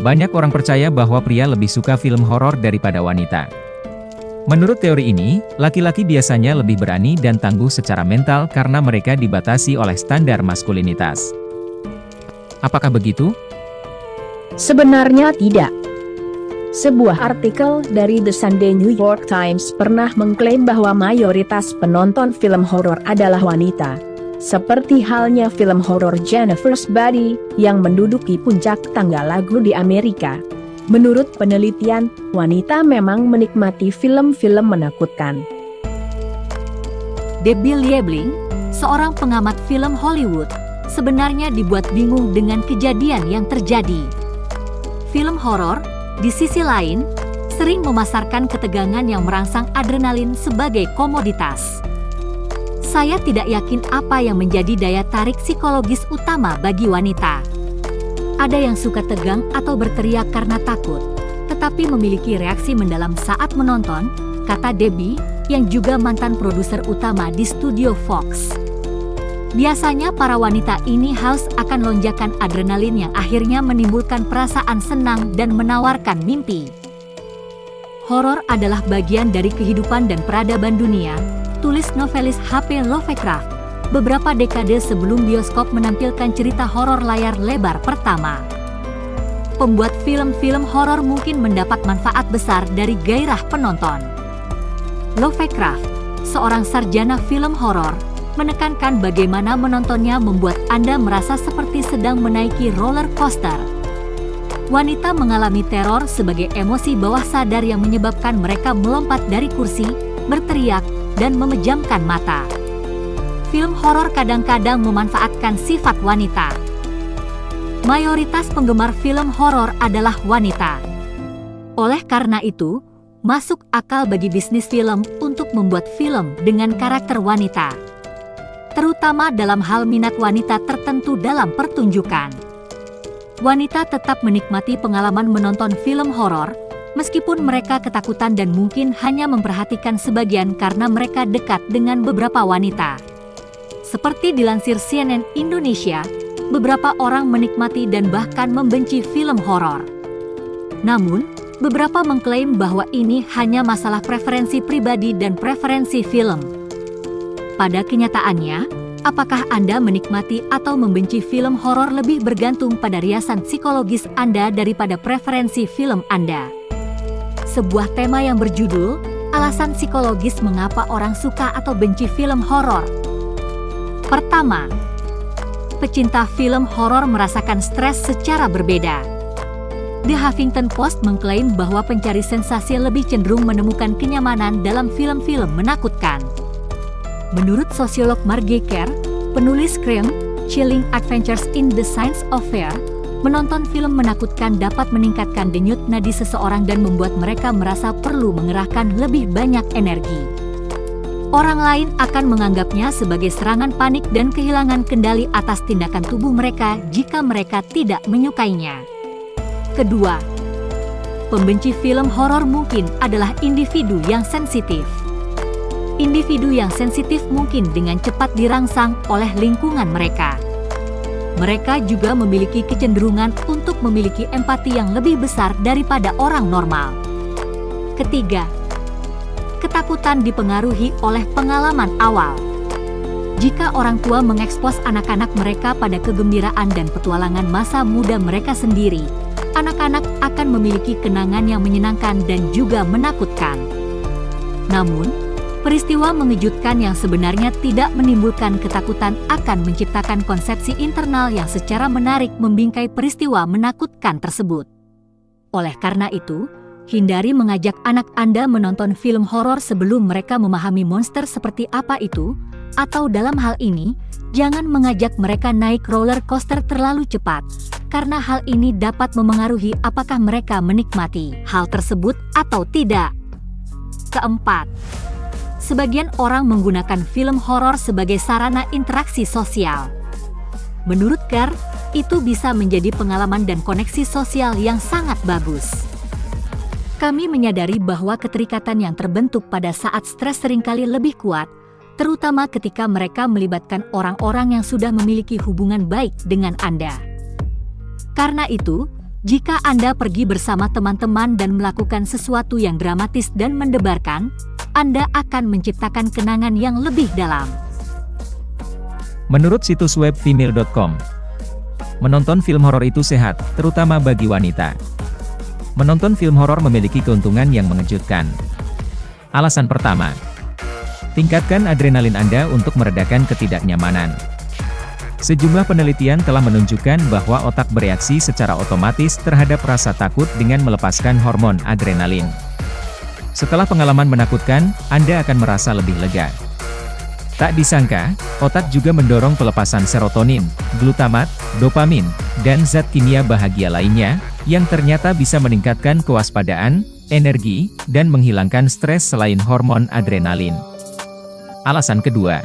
Banyak orang percaya bahwa pria lebih suka film horor daripada wanita. Menurut teori ini, laki-laki biasanya lebih berani dan tangguh secara mental karena mereka dibatasi oleh standar maskulinitas. Apakah begitu? Sebenarnya tidak. Sebuah artikel dari The Sunday New York Times pernah mengklaim bahwa mayoritas penonton film horor adalah wanita. Seperti halnya film horor Jennifer's Body, yang menduduki puncak tangga lagu di Amerika. Menurut penelitian, wanita memang menikmati film-film menakutkan. Debbie Liebling, seorang pengamat film Hollywood, sebenarnya dibuat bingung dengan kejadian yang terjadi. Film horor, di sisi lain, sering memasarkan ketegangan yang merangsang adrenalin sebagai komoditas. Saya tidak yakin apa yang menjadi daya tarik psikologis utama bagi wanita. Ada yang suka tegang atau berteriak karena takut, tetapi memiliki reaksi mendalam saat menonton, kata Debbie, yang juga mantan produser utama di studio Fox. Biasanya para wanita ini haus akan lonjakan adrenalin yang akhirnya menimbulkan perasaan senang dan menawarkan mimpi. Horor adalah bagian dari kehidupan dan peradaban dunia, tulis novelis H.P. Lovecraft, beberapa dekade sebelum bioskop menampilkan cerita horor layar lebar pertama. Pembuat film-film horor mungkin mendapat manfaat besar dari gairah penonton. Lovecraft, seorang sarjana film horor, menekankan bagaimana menontonnya membuat Anda merasa seperti sedang menaiki roller coaster. Wanita mengalami teror sebagai emosi bawah sadar yang menyebabkan mereka melompat dari kursi, berteriak, dan memejamkan mata. Film horor kadang-kadang memanfaatkan sifat wanita. Mayoritas penggemar film horor adalah wanita. Oleh karena itu, masuk akal bagi bisnis film untuk membuat film dengan karakter wanita. Terutama dalam hal minat wanita tertentu dalam pertunjukan. Wanita tetap menikmati pengalaman menonton film horor, meskipun mereka ketakutan dan mungkin hanya memperhatikan sebagian karena mereka dekat dengan beberapa wanita. Seperti dilansir CNN Indonesia, beberapa orang menikmati dan bahkan membenci film horor. Namun, beberapa mengklaim bahwa ini hanya masalah preferensi pribadi dan preferensi film. Pada kenyataannya, apakah Anda menikmati atau membenci film horor lebih bergantung pada riasan psikologis Anda daripada preferensi film Anda sebuah tema yang berjudul Alasan Psikologis Mengapa Orang Suka atau Benci Film Horor. Pertama, pecinta film horor merasakan stres secara berbeda. The Huffington Post mengklaim bahwa pencari sensasi lebih cenderung menemukan kenyamanan dalam film-film menakutkan. Menurut sosiolog Marge Kerr, penulis Scream, Chilling Adventures in the Science of Fear, Menonton film menakutkan dapat meningkatkan denyut nadi seseorang dan membuat mereka merasa perlu mengerahkan lebih banyak energi. Orang lain akan menganggapnya sebagai serangan panik dan kehilangan kendali atas tindakan tubuh mereka jika mereka tidak menyukainya. Kedua, pembenci film horor mungkin adalah individu yang sensitif. Individu yang sensitif mungkin dengan cepat dirangsang oleh lingkungan mereka mereka juga memiliki kecenderungan untuk memiliki empati yang lebih besar daripada orang normal. Ketiga, ketakutan dipengaruhi oleh pengalaman awal. Jika orang tua mengekspos anak-anak mereka pada kegembiraan dan petualangan masa muda mereka sendiri, anak-anak akan memiliki kenangan yang menyenangkan dan juga menakutkan. Namun, Peristiwa mengejutkan yang sebenarnya tidak menimbulkan ketakutan akan menciptakan konsepsi internal yang secara menarik membingkai peristiwa menakutkan tersebut. Oleh karena itu, hindari mengajak anak Anda menonton film horor sebelum mereka memahami monster seperti apa itu, atau dalam hal ini, jangan mengajak mereka naik roller coaster terlalu cepat, karena hal ini dapat memengaruhi apakah mereka menikmati hal tersebut atau tidak. Keempat, sebagian orang menggunakan film horor sebagai sarana interaksi sosial. Menurut Gar, itu bisa menjadi pengalaman dan koneksi sosial yang sangat bagus. Kami menyadari bahwa keterikatan yang terbentuk pada saat stres sering kali lebih kuat, terutama ketika mereka melibatkan orang-orang yang sudah memiliki hubungan baik dengan Anda. Karena itu, Jika Anda pergi bersama teman-teman dan melakukan sesuatu yang dramatis dan mendebarkan, Anda akan menciptakan kenangan yang lebih dalam. Menurut situs web female.com, menonton film horor itu sehat, terutama bagi wanita. Menonton film horor memiliki keuntungan yang mengejutkan. Alasan pertama, tingkatkan adrenalin Anda untuk meredakan ketidaknyamanan. Sejumlah penelitian telah menunjukkan bahwa otak bereaksi secara otomatis terhadap rasa takut dengan melepaskan hormon adrenalin. Setelah pengalaman menakutkan, Anda akan merasa lebih lega. Tak disangka, otak juga mendorong pelepasan serotonin, glutamat, dopamin, dan zat kimia bahagia lainnya, yang ternyata bisa meningkatkan kewaspadaan, energi, dan menghilangkan stres selain hormon adrenalin. Alasan kedua,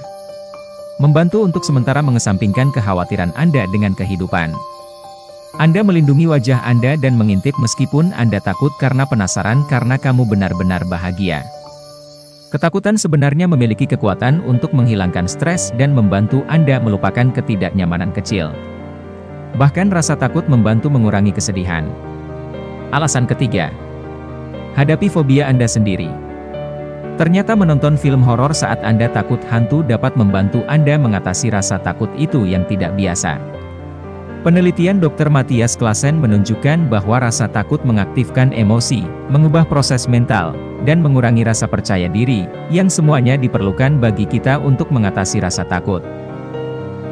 membantu untuk sementara mengesampingkan kekhawatiran Anda dengan kehidupan. Anda melindungi wajah Anda dan mengintip meskipun Anda takut karena penasaran karena kamu benar-benar bahagia. Ketakutan sebenarnya memiliki kekuatan untuk menghilangkan stres dan membantu Anda melupakan ketidaknyamanan kecil. Bahkan rasa takut membantu mengurangi kesedihan. Alasan ketiga, hadapi fobia Anda sendiri. Ternyata menonton film horor saat Anda takut hantu dapat membantu Anda mengatasi rasa takut itu yang tidak biasa. Penelitian Dr. Matthias Klassen menunjukkan bahwa rasa takut mengaktifkan emosi, mengubah proses mental, dan mengurangi rasa percaya diri, yang semuanya diperlukan bagi kita untuk mengatasi rasa takut.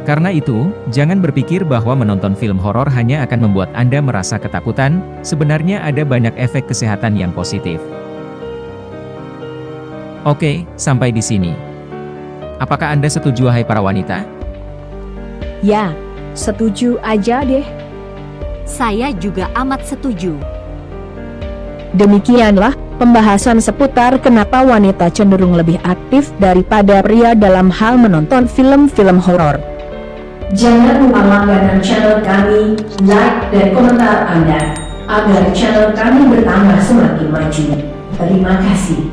Karena itu, jangan berpikir bahwa menonton film horor hanya akan membuat Anda merasa ketakutan, sebenarnya ada banyak efek kesehatan yang positif. Oke, sampai di sini. Apakah Anda setuju hai para wanita? Ya, setuju aja deh. Saya juga amat setuju. Demikianlah pembahasan seputar kenapa wanita cenderung lebih aktif daripada pria dalam hal menonton film-film horor. Jangan lupa langganan channel kami, like dan komentar Anda, agar channel kami bertambah semakin maju. Terima kasih.